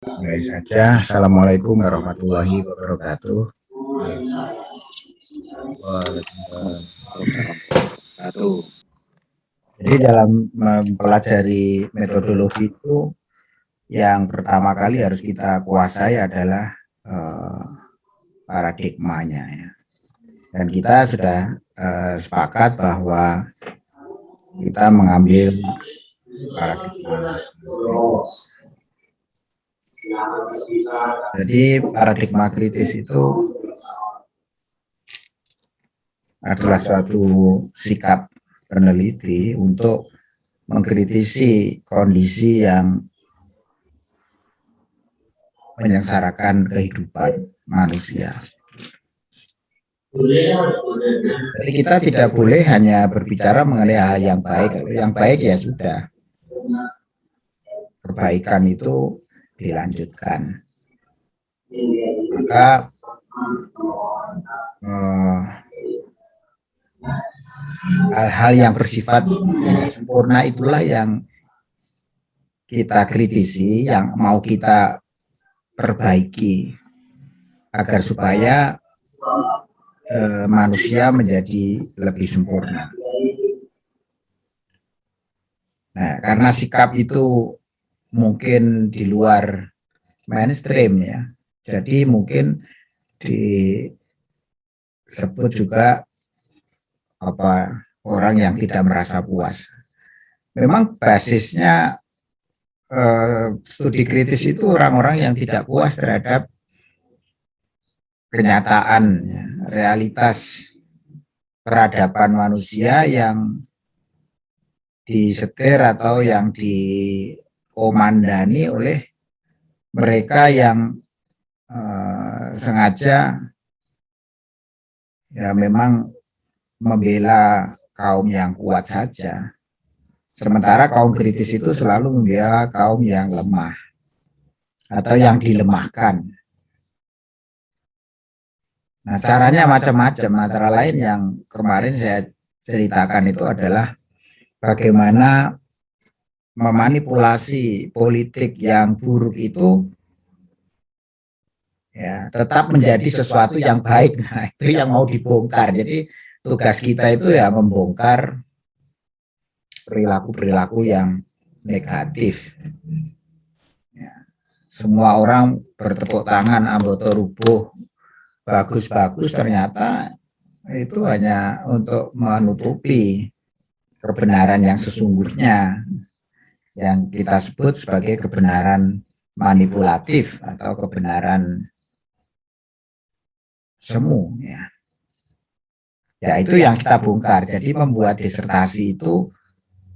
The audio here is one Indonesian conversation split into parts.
Baik saja. Assalamualaikum warahmatullahi wabarakatuh. Jadi dalam mempelajari metodologi itu yang pertama kali harus kita kuasai adalah uh, paradigmanya ya. Dan kita sudah uh, sepakat bahwa kita mengambil paradigma. Jadi paradigma kritis itu adalah suatu sikap peneliti untuk mengkritisi kondisi yang menyengsarakan kehidupan manusia. Jadi kita tidak boleh hanya berbicara mengenai hal yang baik. Yang baik ya sudah. Perbaikan itu dilanjutkan. Maka eh, hal-hal yang bersifat sempurna itulah yang kita kritisi, yang mau kita perbaiki agar supaya eh, manusia menjadi lebih sempurna. Nah, karena sikap itu mungkin di luar mainstream ya, jadi mungkin disebut juga apa orang yang tidak merasa puas. Memang basisnya eh, studi kritis itu orang-orang yang tidak puas terhadap kenyataan, ya, realitas peradaban manusia yang disetir atau yang dikomandani oleh mereka yang uh, sengaja ya memang membela kaum yang kuat saja. Sementara kaum kritis itu selalu membela kaum yang lemah atau yang dilemahkan. Nah, caranya macam-macam. Antara lain yang kemarin saya ceritakan itu adalah bagaimana memanipulasi politik yang buruk itu ya tetap menjadi sesuatu yang baik. Nah, itu yang mau dibongkar. Jadi tugas kita itu ya membongkar perilaku-perilaku yang negatif. Ya. Semua orang bertepuk tangan, anggota rubuh, bagus-bagus ternyata itu hanya untuk menutupi kebenaran yang sesungguhnya yang kita sebut sebagai kebenaran manipulatif atau kebenaran semu ya. Ya itu yang kita bongkar. Jadi membuat disertasi itu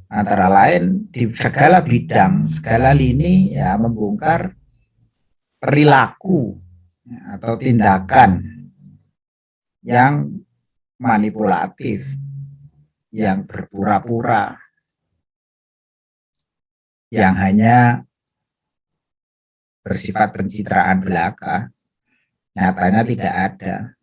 antara lain di segala bidang, segala lini ya membongkar perilaku ya, atau tindakan yang manipulatif, yang berpura-pura, yang hanya bersifat pencitraan belaka, nyatanya tidak ada.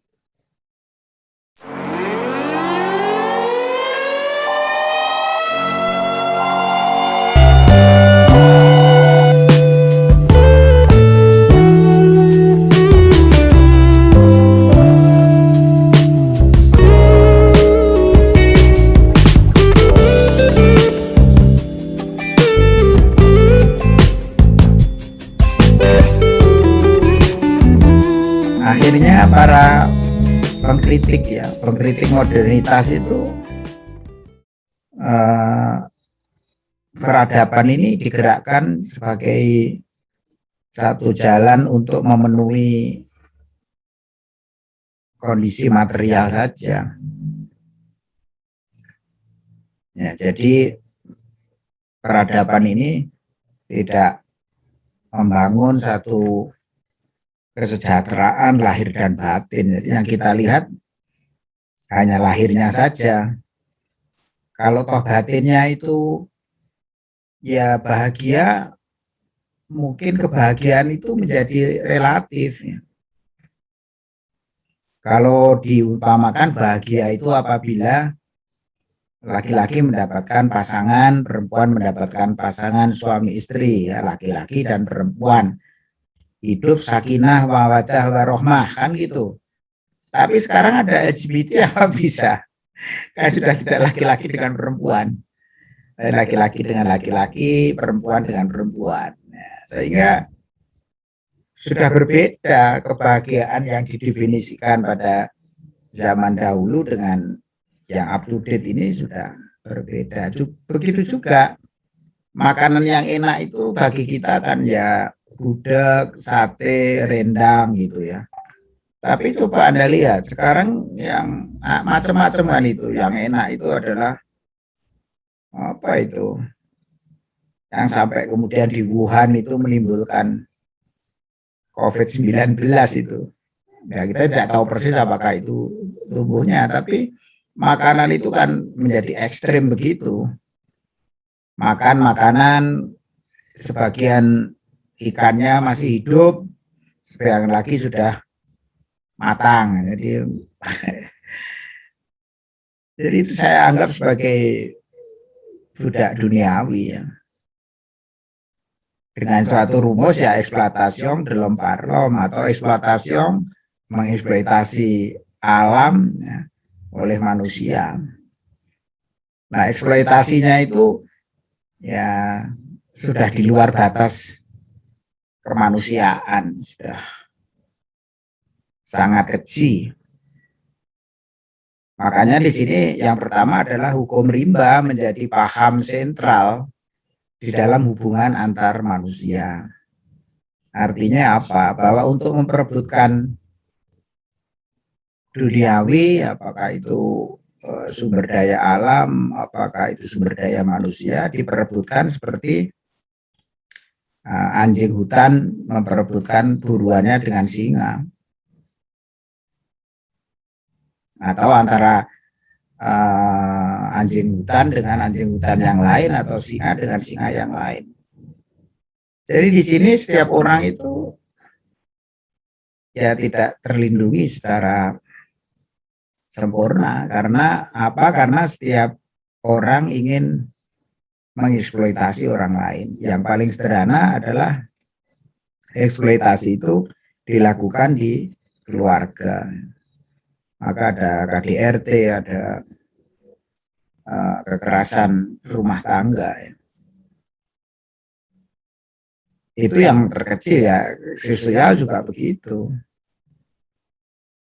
Pengkritik ya, pengkritik modernitas itu uh, peradaban ini digerakkan sebagai satu jalan untuk memenuhi kondisi material saja. Ya, jadi peradaban ini tidak membangun satu kesejahteraan lahir dan batin. Yang kita lihat hanya lahirnya saja. Kalau toh batinnya itu ya bahagia, mungkin kebahagiaan itu menjadi relatif. Kalau diumpamakan bahagia itu apabila laki-laki mendapatkan pasangan, perempuan mendapatkan pasangan suami istri, ya laki-laki dan perempuan hidup sakinah mawadah warohmah kan gitu. Tapi sekarang ada LGBT apa bisa? Kan sudah tidak laki-laki dengan perempuan. Eh, laki-laki dengan laki-laki perempuan dengan perempuan. Nah, sehingga sudah berbeda kebahagiaan yang didefinisikan pada zaman dahulu dengan yang up to date ini sudah berbeda. Begitu juga makanan yang enak itu bagi kita kan ya gudeg, sate, rendang gitu ya. Tapi coba Anda lihat sekarang yang macam-macam itu yang enak itu adalah apa itu yang sampai kemudian di Wuhan itu menimbulkan COVID-19 itu. Ya kita tidak tahu persis apakah itu tubuhnya, tapi makanan itu kan menjadi ekstrim begitu. Makan makanan sebagian ikannya masih hidup, sebagian lagi sudah matang. Jadi jadi itu saya anggap sebagai budak duniawi ya dengan suatu rumus ya eksploitasi dalam parlom atau eksploitasi mengeksploitasi alam ya, oleh manusia. Nah, eksploitasinya itu ya sudah di luar batas kemanusiaan, sudah sangat kecil. Makanya di sini yang pertama adalah hukum rimba menjadi paham sentral di dalam hubungan antar manusia. Artinya apa? Bahwa untuk memperebutkan duniawi, apakah itu uh, sumber daya alam, apakah itu sumber daya manusia, diperebutkan seperti uh, anjing hutan memperebutkan buruannya dengan singa. Atau antara uh, anjing hutan dengan anjing hutan yang lain atau singa dengan singa yang lain. Jadi di sini setiap orang itu ya tidak terlindungi secara sempurna karena apa? Karena setiap orang ingin mengeksploitasi orang lain. Yang paling sederhana adalah eksploitasi itu dilakukan di keluarga maka ada KDRT, ada uh, kekerasan rumah tangga. Ya. Itu yang terkecil ya, sosial juga begitu.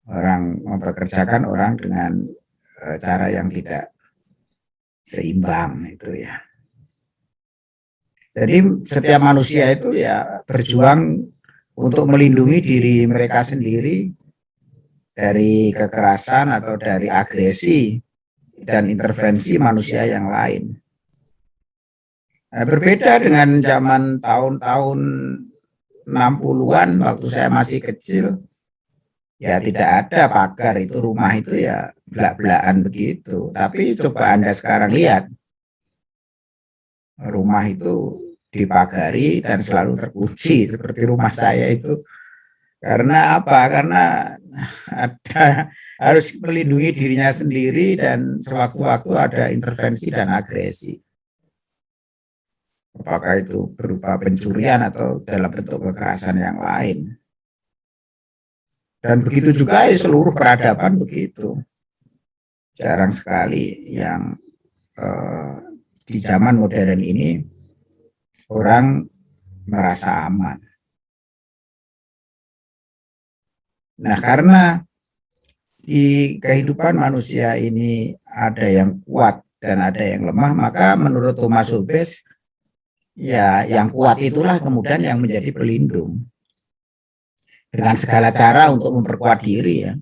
Orang mempekerjakan orang dengan uh, cara yang tidak seimbang itu ya. Jadi setiap manusia itu ya berjuang untuk melindungi diri mereka sendiri dari kekerasan atau dari agresi dan intervensi manusia yang lain. Nah, berbeda dengan zaman tahun-tahun 60-an waktu saya masih kecil, ya tidak ada pagar itu rumah itu ya belak-belakan begitu. Tapi coba Anda sekarang lihat, rumah itu dipagari dan selalu terkunci seperti rumah saya itu karena apa? Karena ada harus melindungi dirinya sendiri dan sewaktu-waktu ada intervensi dan agresi. Apakah itu berupa pencurian atau dalam bentuk kekerasan yang lain. Dan begitu juga ya, seluruh peradaban begitu. Jarang sekali yang eh, di zaman modern ini orang merasa aman. Nah, karena di kehidupan manusia ini ada yang kuat dan ada yang lemah, maka menurut Thomas Hobbes, ya yang kuat itulah kemudian yang menjadi pelindung. Dengan segala cara untuk memperkuat diri ya.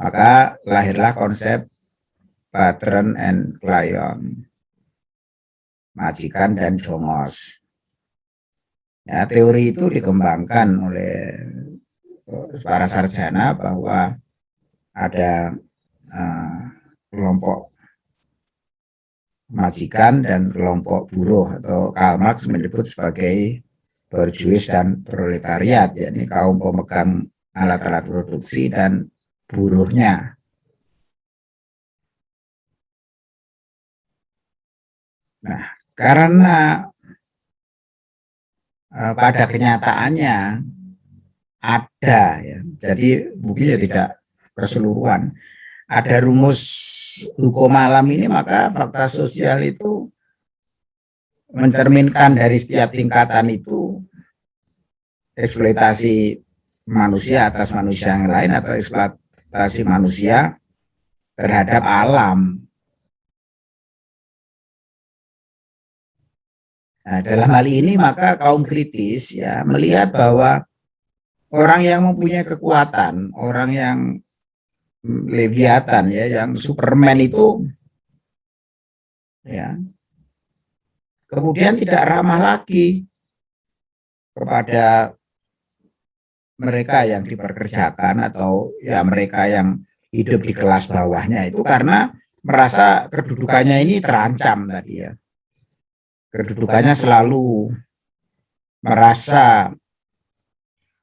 Maka lahirlah konsep patron and client, majikan dan jongos. Ya, teori itu dikembangkan oleh para sarjana bahwa ada uh, kelompok majikan dan kelompok buruh atau Karl Marx menyebut sebagai berjuis dan proletariat, yakni kaum pemegang alat-alat produksi dan buruhnya. Nah, karena uh, pada kenyataannya ada ya jadi buktinya tidak keseluruhan ada rumus hukum alam ini maka fakta sosial itu mencerminkan dari setiap tingkatan itu eksploitasi manusia atas manusia yang lain atau eksploitasi manusia terhadap alam. Nah, dalam hal ini maka kaum kritis ya melihat bahwa orang yang mempunyai kekuatan, orang yang leviatan ya, yang Superman itu ya kemudian tidak ramah lagi kepada mereka yang diperkerjakan atau ya mereka yang hidup di kelas bawahnya itu karena merasa kedudukannya ini terancam tadi ya. Kedudukannya selalu merasa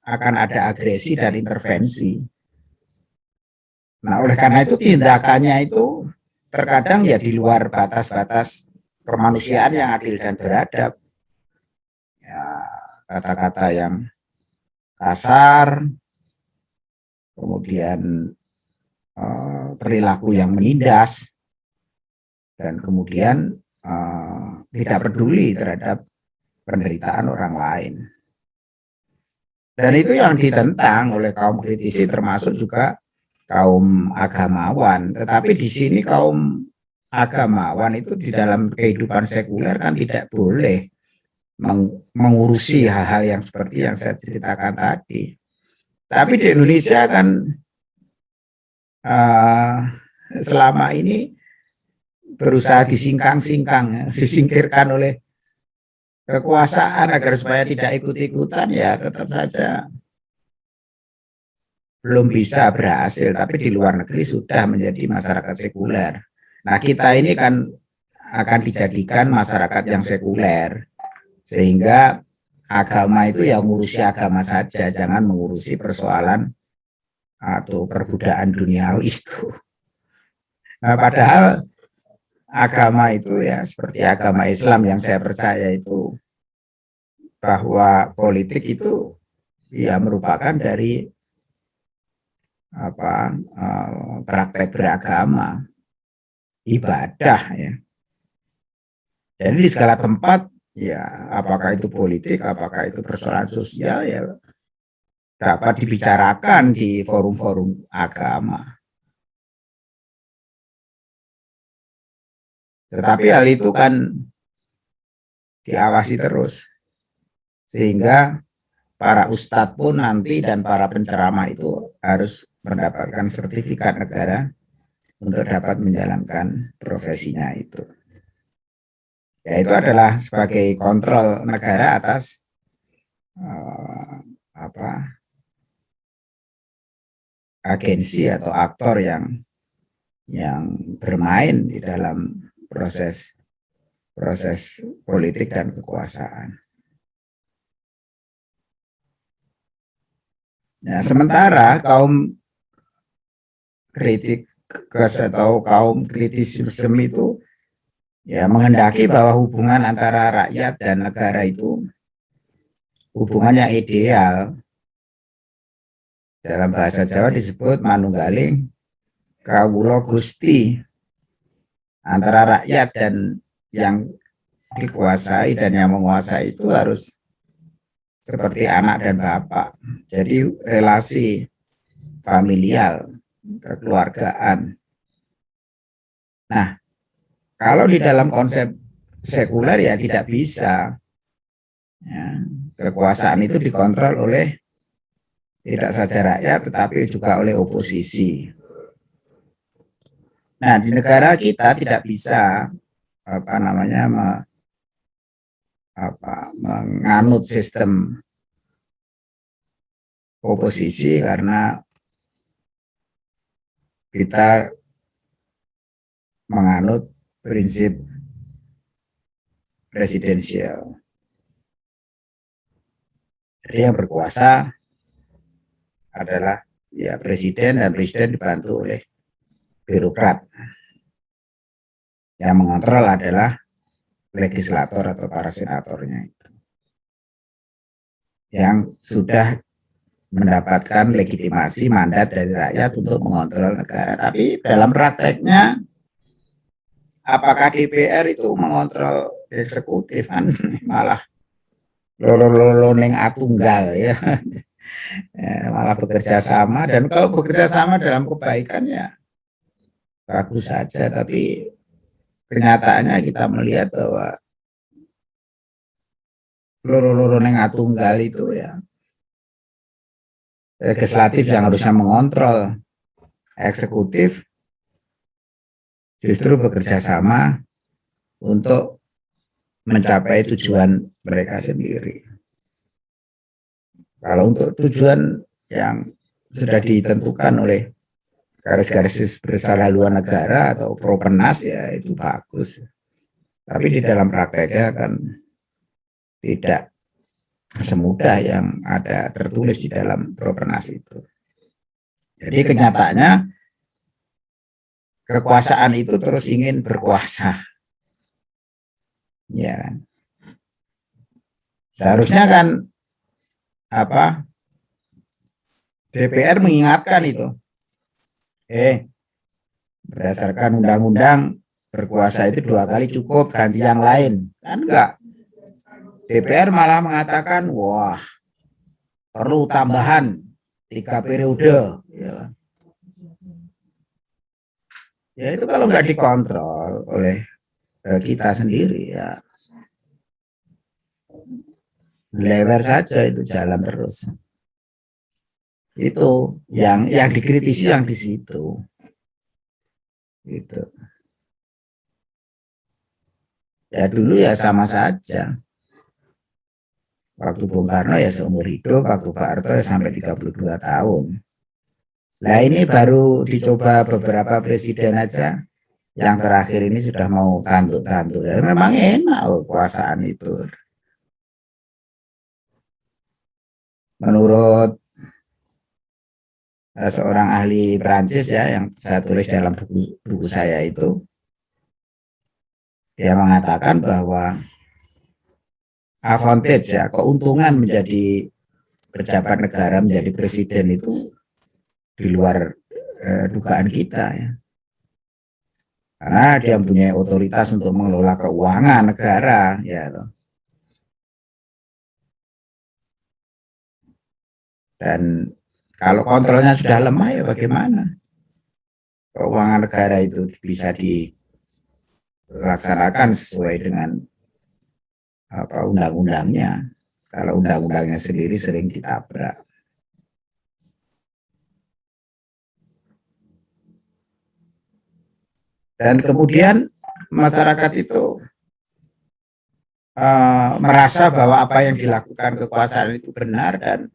akan ada agresi dan intervensi. Nah, oleh karena itu tindakannya itu terkadang ya di luar batas-batas kemanusiaan yang adil dan beradab. Ya, kata-kata yang kasar, kemudian uh, perilaku yang menindas, dan kemudian uh, tidak peduli terhadap penderitaan orang lain. Dan itu yang ditentang oleh kaum kritisi termasuk juga kaum agamawan. Tetapi di sini kaum agamawan itu di dalam kehidupan sekuler kan tidak boleh mengurusi hal-hal yang seperti yang saya ceritakan tadi. Tapi di Indonesia kan uh, selama ini berusaha disingkang-singkang, ya, disingkirkan oleh kekuasaan agar supaya tidak ikut-ikutan ya tetap saja belum bisa berhasil tapi di luar negeri sudah menjadi masyarakat sekuler. Nah kita ini kan akan dijadikan masyarakat yang sekuler sehingga agama itu ya ngurusi agama saja jangan mengurusi persoalan atau perbudakan duniawi itu. Nah padahal agama itu ya seperti agama Islam yang saya percaya itu. Bahwa politik itu ya merupakan dari apa uh, praktek beragama ibadah ya. Jadi di segala tempat ya apakah itu politik apakah itu persoalan sosial ya dapat dibicarakan di forum-forum agama Tetapi hal itu kan diawasi terus. Sehingga para ustadz pun nanti dan para penceramah itu harus mendapatkan sertifikat negara untuk dapat menjalankan profesinya itu. Ya itu adalah sebagai kontrol negara atas uh, apa agensi atau aktor yang yang bermain di dalam proses. Proses politik dan kekuasaan. Nah, sementara kaum kritik atau kaum kritisisme itu ya menghendaki bahwa hubungan antara rakyat dan negara itu hubungan yang ideal. Dalam bahasa Jawa disebut manunggaling kawulo gusti antara rakyat dan yang dikuasai dan yang menguasai itu harus seperti anak dan bapak. Jadi relasi familial, kekeluargaan. Nah, kalau di dalam konsep sekuler ya tidak bisa. Ya, kekuasaan itu dikontrol oleh tidak saja rakyat tetapi juga oleh oposisi. Nah, di negara kita tidak bisa apa namanya me, apa, menganut sistem oposisi karena kita menganut prinsip presidensial. Jadi yang berkuasa adalah ya presiden dan presiden dibantu oleh birokrat. Yang mengontrol adalah legislator atau para senatornya itu yang sudah mendapatkan legitimasi mandat dari rakyat untuk mengontrol negara. Tapi dalam prakteknya, apakah DPR itu mengontrol eksekutif kan malah lolo-lolo neng atunggal ya. ya malah bekerja sama dan kalau bekerja sama dalam kebaikan ya bagus saja tapi kenyataannya kita melihat bahwa loro-loro neng atunggal itu ya legislatif yang harusnya mengontrol eksekutif justru bekerja sama untuk mencapai tujuan mereka sendiri. Kalau untuk tujuan yang sudah ditentukan oleh garis-garis besar haluan negara atau propernas ya itu bagus. Tapi di dalam prakteknya kan tidak semudah yang ada tertulis di dalam propernas itu. Jadi kenyataannya kekuasaan itu terus ingin berkuasa. Ya. Seharusnya kan apa DPR mengingatkan itu. Eh, berdasarkan undang-undang berkuasa itu dua kali cukup ganti yang lain kan enggak DPR malah mengatakan, wah perlu tambahan tiga periode. Ya. ya itu kalau nggak dikontrol oleh eh, kita sendiri ya lebar saja itu jalan terus itu yang yang dikritisi yang di situ gitu ya dulu ya sama saja Waktu Bung Karno ya seumur hidup, waktu Pak Harto ya sampai 32 tahun. Nah ini baru dicoba beberapa presiden aja, yang terakhir ini sudah mau tanduk-tanduk. Ya, memang enak kekuasaan itu. Menurut seorang ahli Perancis ya, yang saya tulis dalam buku, buku saya itu, dia mengatakan bahwa advantage ya keuntungan menjadi pejabat negara menjadi presiden itu di luar eh, dugaan kita ya. Karena dia mempunyai otoritas untuk mengelola keuangan negara ya dan kalau kontrolnya sudah lemah ya bagaimana keuangan negara itu bisa dilaksanakan sesuai dengan apa undang-undangnya. Kalau undang-undangnya sendiri sering ditabrak. Dan kemudian masyarakat itu uh, merasa bahwa apa yang dilakukan kekuasaan itu benar dan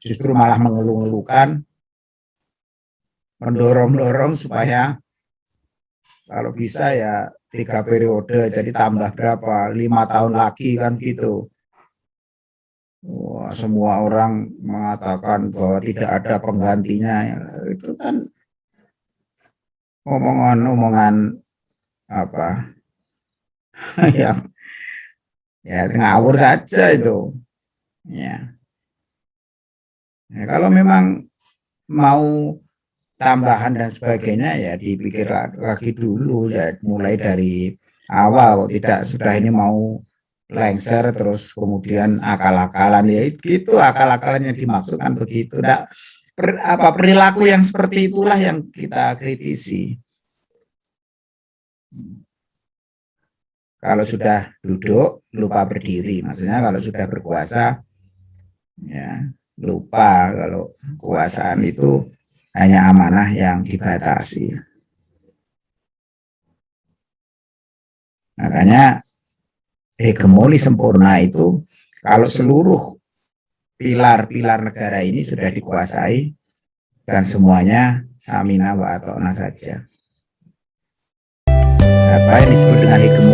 justru malah mengeluh-ngeluhkan, mendorong-dorong supaya kalau bisa ya tiga periode jadi tambah berapa? Lima tahun lagi kan gitu. Wah, semua orang mengatakan bahwa tidak ada penggantinya. Itu kan omongan-omongan apa? Yang ya ngawur saja itu ya. ya kalau memang mau tambahan dan sebagainya ya dipikir lagi dulu ya mulai dari awal. Tidak sudah ini mau lengser terus kemudian akal-akalan. Ya itu akal-akalan yang dimaksudkan begitu. Nah, per, apa perilaku yang seperti itulah yang kita kritisi. Kalau sudah duduk lupa berdiri. Maksudnya kalau sudah berkuasa ya lupa kalau kekuasaan itu hanya amanah yang dibatasi. Makanya hegemoni sempurna itu kalau seluruh pilar-pilar negara ini sudah dikuasai dan semuanya samina wa atona saja. Apa yang disebut dengan hegemoni?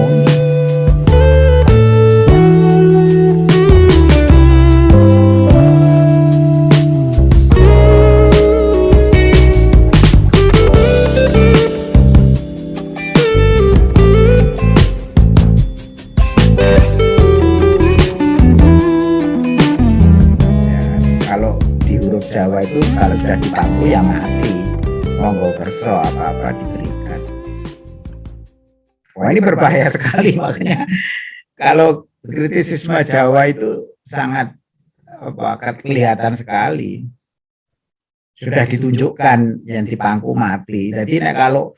Sudah dipangku ya mati. Monggo perso apa-apa diberikan. Wah ini berbahaya sekali makanya. Kalau kritisisme Jawa itu sangat apa kelihatan sekali. Sudah ditunjukkan yang dipangku mati. Jadi nah, kalau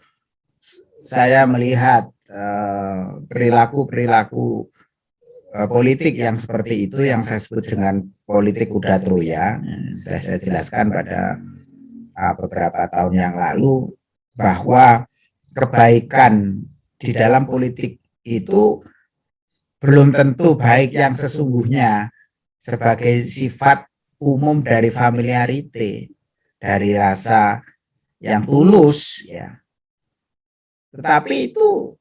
saya melihat eh, perilaku-perilaku uh, uh, politik yang seperti itu yang saya sebut dengan politik kuda Troya. Sudah saya jelaskan pada uh, beberapa tahun yang lalu bahwa kebaikan di dalam politik itu belum tentu baik yang sesungguhnya sebagai sifat umum dari familiarity dari rasa yang tulus ya. Tetapi itu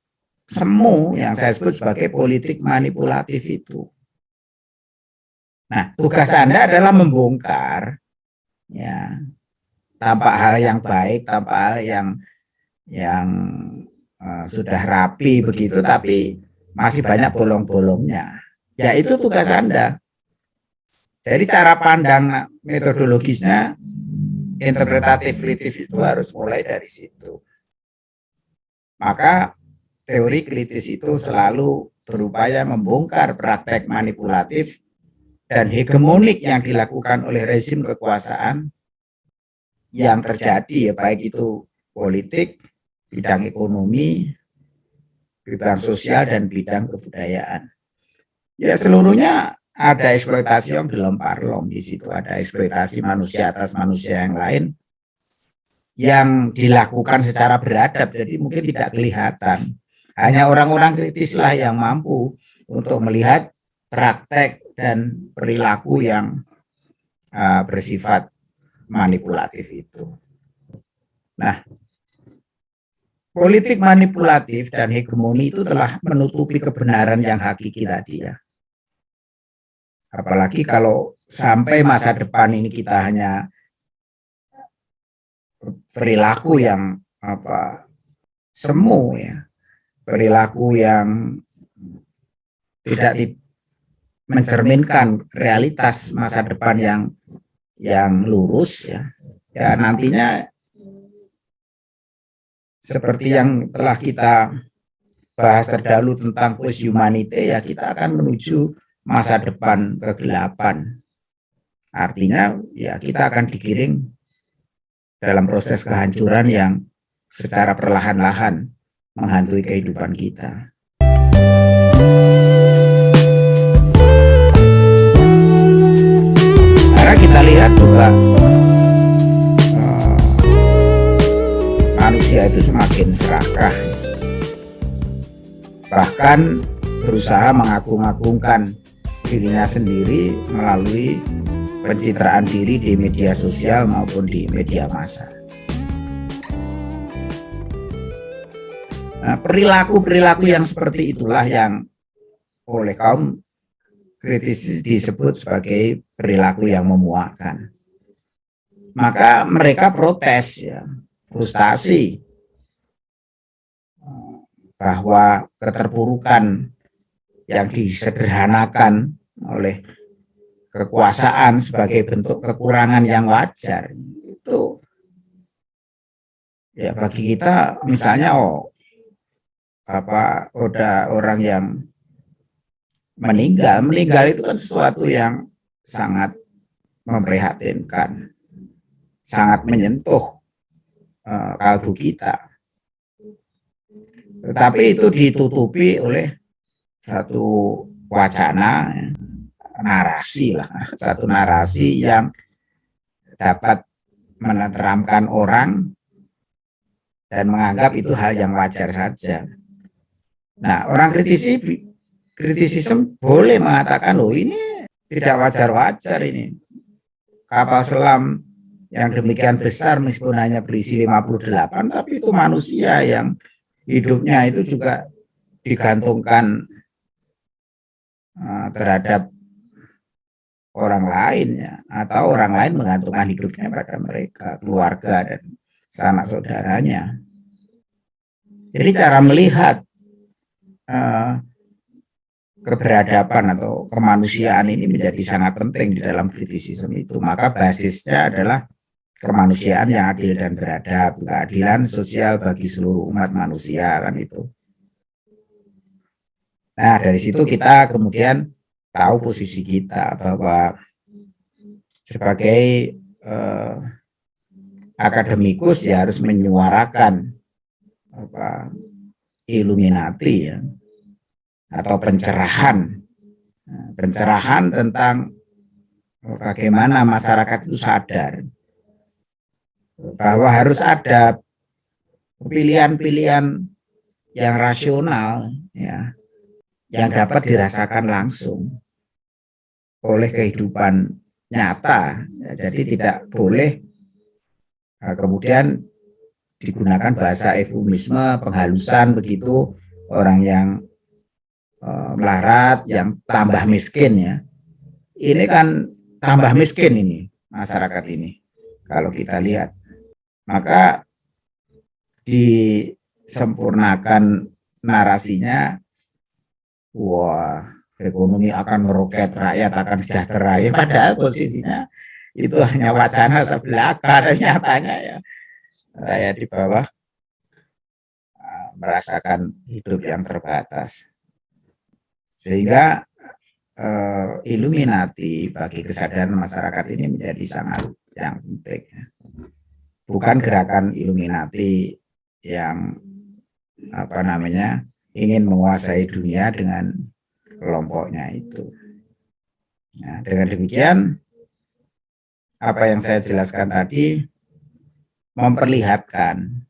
semu yang saya sebut sebagai politik manipulatif itu. Nah, tugas Anda adalah membongkar ya tampak hal yang baik, tampak hal yang yang uh, sudah rapi begitu tapi masih banyak bolong-bolongnya. Ya itu tugas Anda. Jadi cara pandang metodologisnya interpretatif kritis itu harus mulai dari situ. Maka teori kritis itu selalu berupaya membongkar praktek manipulatif dan hegemonik yang dilakukan oleh rezim kekuasaan yang terjadi ya baik itu politik, bidang ekonomi, bidang sosial dan bidang kebudayaan. Ya seluruhnya ada eksploitasi yang dilempar lom di situ, ada eksploitasi manusia atas manusia yang lain yang dilakukan secara beradab, jadi mungkin tidak kelihatan. Hanya orang-orang kritislah yang mampu untuk melihat praktek dan perilaku yang uh, bersifat manipulatif itu. Nah, politik manipulatif dan hegemoni itu telah menutupi kebenaran yang hakiki tadi ya. Apalagi kalau sampai masa depan ini kita hanya perilaku yang apa semu ya perilaku yang tidak mencerminkan realitas masa depan yang yang lurus ya. Ya nantinya seperti yang telah kita bahas terdahulu tentang post humanity ya kita akan menuju masa depan kegelapan. Artinya ya kita akan digiring dalam proses kehancuran yang secara perlahan-lahan menghantui kehidupan kita. Karena kita lihat juga uh, manusia itu semakin serakah, bahkan berusaha mengagung-agungkan dirinya sendiri melalui pencitraan diri di media sosial maupun di media massa. Perilaku-perilaku yang seperti itulah yang oleh kaum kritis disebut sebagai perilaku yang memuakkan. Maka mereka protes ya, frustasi bahwa keterpurukan yang disederhanakan oleh kekuasaan sebagai bentuk kekurangan yang wajar itu ya bagi kita misalnya oh apa udah orang yang meninggal meninggal itu kan sesuatu yang sangat memprihatinkan sangat menyentuh uh, kalbu kita tetapi itu ditutupi oleh satu wacana narasi lah, satu narasi yang dapat menenteramkan orang dan menganggap itu hal yang wajar saja. Nah, orang kritisi kritisisme boleh mengatakan loh ini tidak wajar-wajar ini. Kapal selam yang demikian besar meskipun hanya berisi 58 tapi itu manusia yang hidupnya itu juga digantungkan uh, terhadap orang lain ya atau orang lain menggantungkan hidupnya pada mereka keluarga dan sanak saudaranya jadi cara melihat uh, keberadaban atau kemanusiaan ini menjadi sangat penting di dalam kritisisme itu maka basisnya adalah kemanusiaan yang adil dan beradab, keadilan sosial bagi seluruh umat manusia kan itu. Nah dari situ kita kemudian tahu posisi kita bahwa sebagai eh, akademikus ya harus menyuarakan apa Illuminati ya. Atau pencerahan. Nah, pencerahan tentang bagaimana masyarakat itu sadar bahwa harus ada pilihan-pilihan yang rasional ya yang dapat dirasakan langsung oleh kehidupan nyata. Ya, jadi tidak boleh nah, kemudian digunakan bahasa eufemisme penghalusan begitu orang yang uh, melarat yang tambah miskin ya. Ini kan tambah miskin ini masyarakat ini kalau kita lihat. Maka disempurnakan narasinya wah ekonomi akan meroket rakyat akan sejahtera. Ya padahal posisinya itu hanya wacana sebelaka dan nyatanya ya rakyat di bawah. Uh, merasakan hidup yang terbatas. Sehingga uh, Illuminati bagi kesadaran masyarakat ini menjadi sangat yang penting ya. Bukan gerakan Illuminati yang apa namanya ingin menguasai dunia dengan kelompoknya itu. Nah, dengan demikian apa yang saya jelaskan tadi memperlihatkan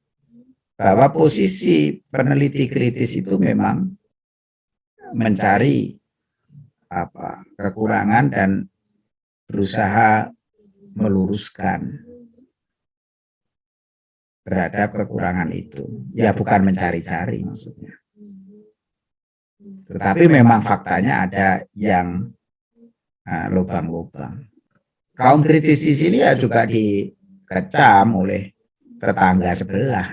bahwa posisi peneliti kritis itu memang mencari apa kekurangan dan berusaha meluruskan terhadap kekurangan itu. Ya bukan mencari-cari maksudnya. Tetapi memang faktanya ada yang lubang-lubang. Kaum kritis di sini ya juga dikecam oleh tetangga sebelah.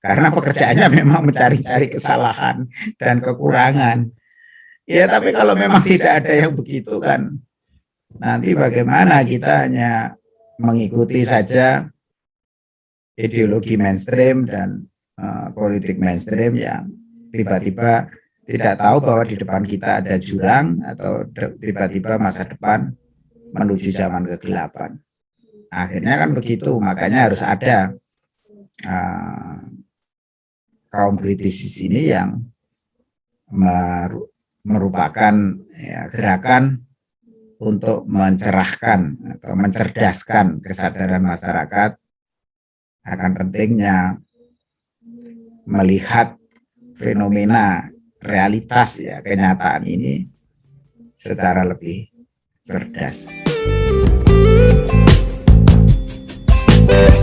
Karena pekerjaannya memang mencari-cari kesalahan dan kekurangan. Ya tapi kalau memang tidak ada yang begitu kan, nanti bagaimana kita hanya mengikuti saja ideologi mainstream dan uh, politik mainstream yang tiba-tiba tidak tahu bahwa di depan kita ada jurang atau tiba-tiba masa depan menuju zaman kegelapan. Akhirnya kan begitu, makanya harus ada uh, kaum kritis di sini yang merupakan ya, gerakan untuk mencerahkan atau mencerdaskan kesadaran masyarakat akan pentingnya melihat fenomena realitas ya kenyataan ini secara lebih cerdas. Thank you.